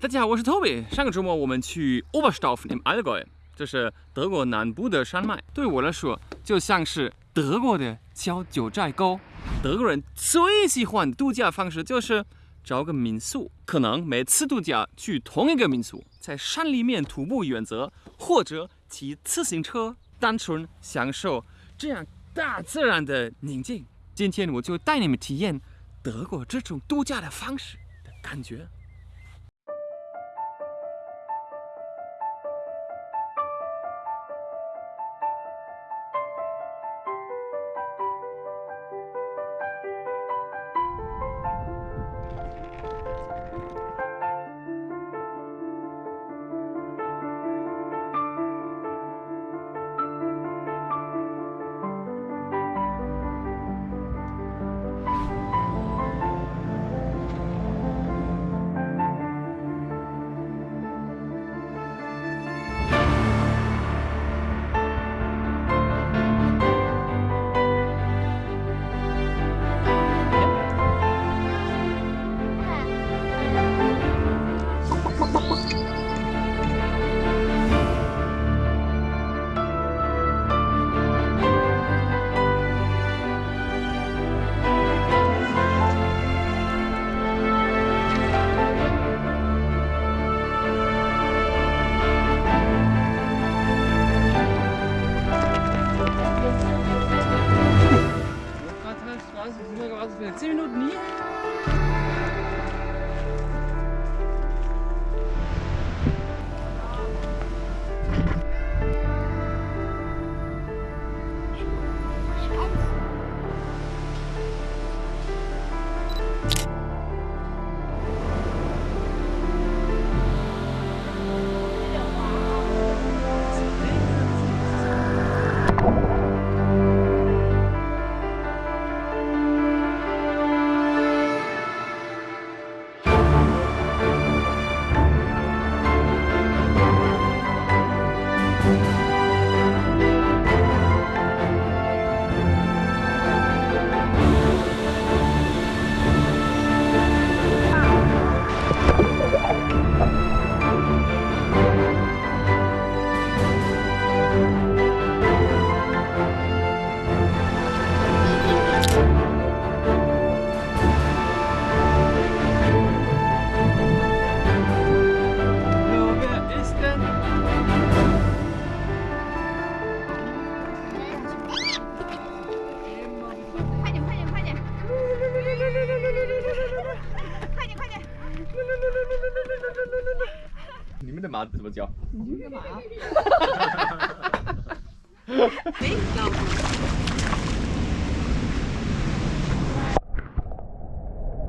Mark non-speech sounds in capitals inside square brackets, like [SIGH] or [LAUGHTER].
大家好，我是 Toby。上个周末我们去 Oberstdorf im Allgäu，这是德国南部的山脉。对我来说，就像是德国的小九寨沟。德国人最喜欢度假方式就是找个民宿，可能每次度假去同一个民宿，在山里面徒步远足，或者骑自行车，单纯享受这样大自然的宁静。今天我就带你们体验德国这种度假的方式的感觉。你们的马怎么叫？哎，[LAUGHS] [LAUGHS] 老婆。